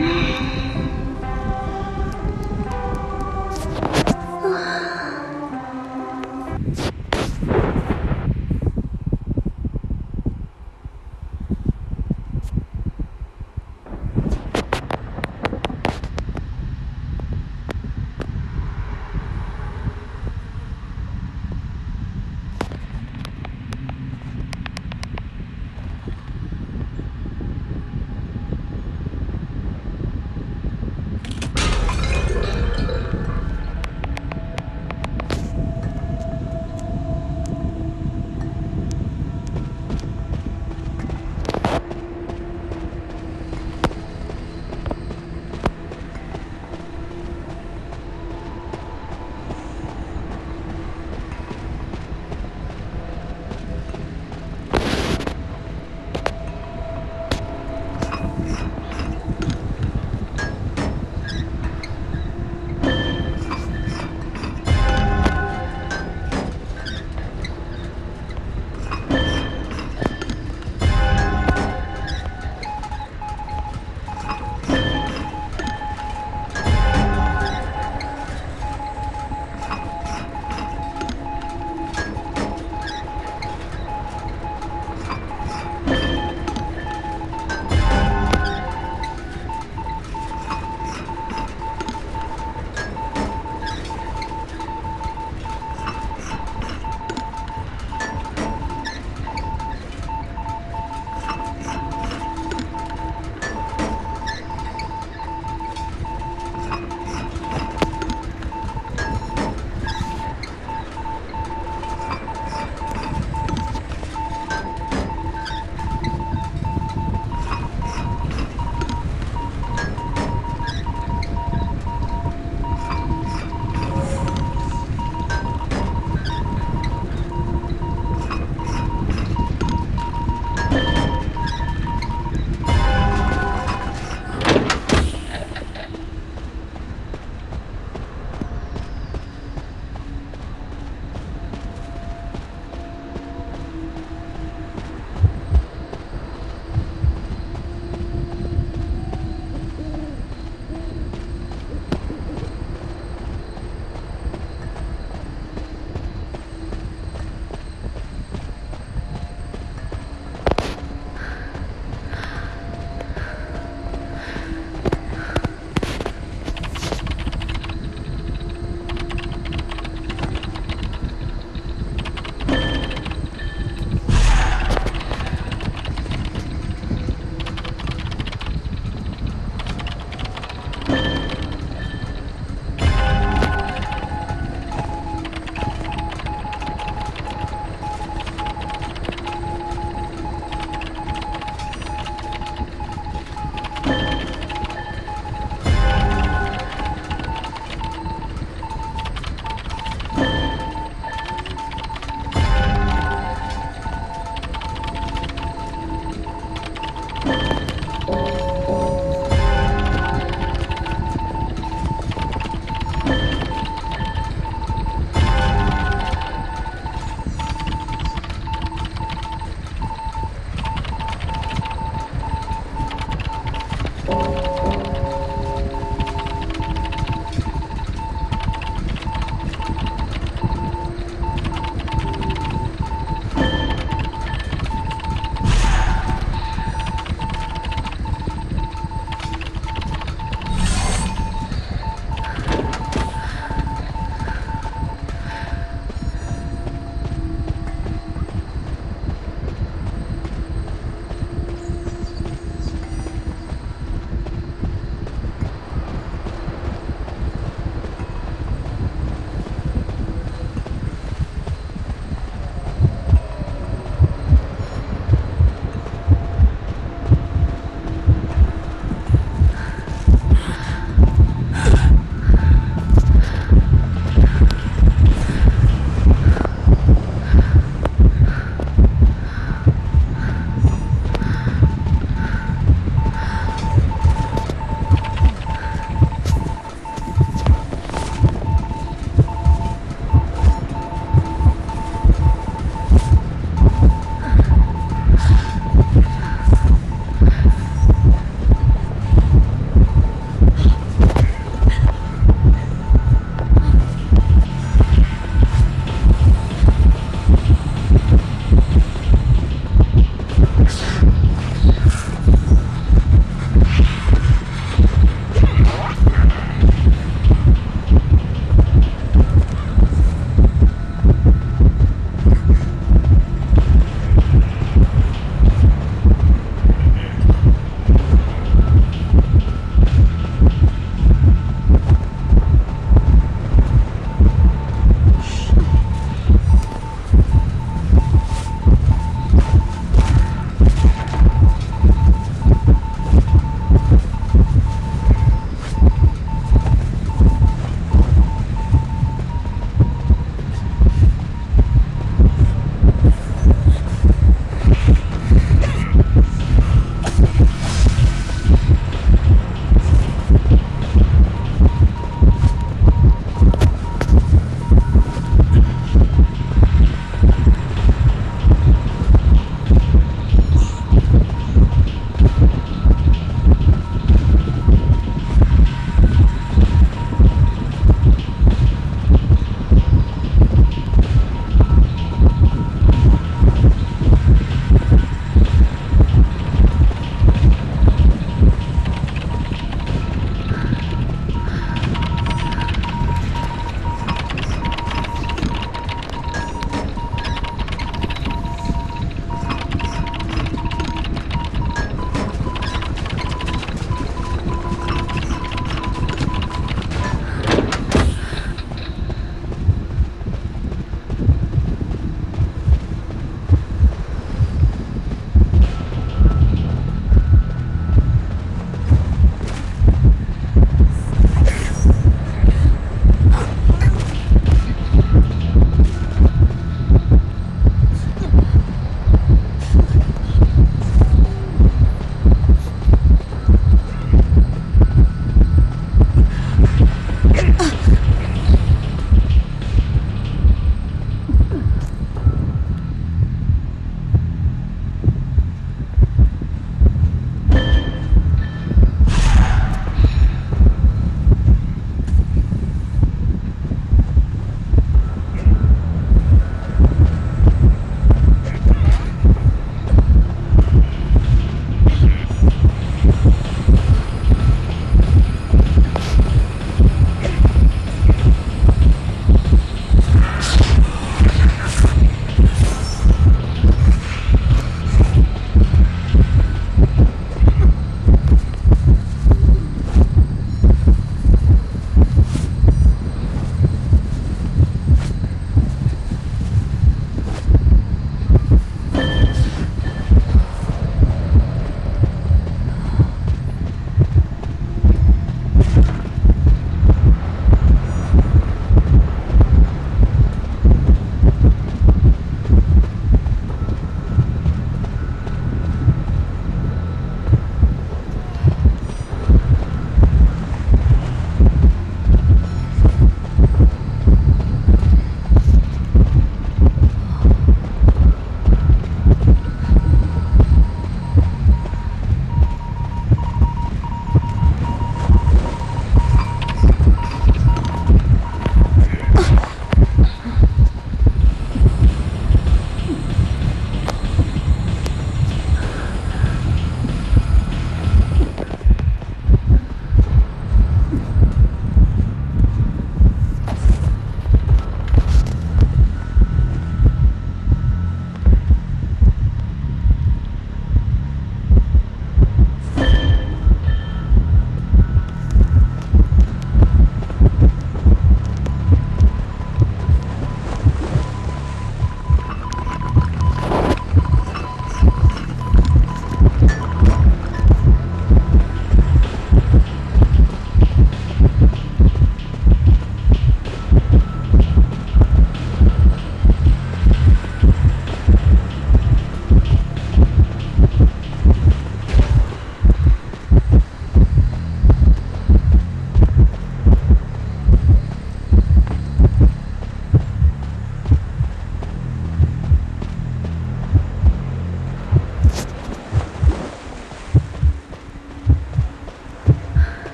you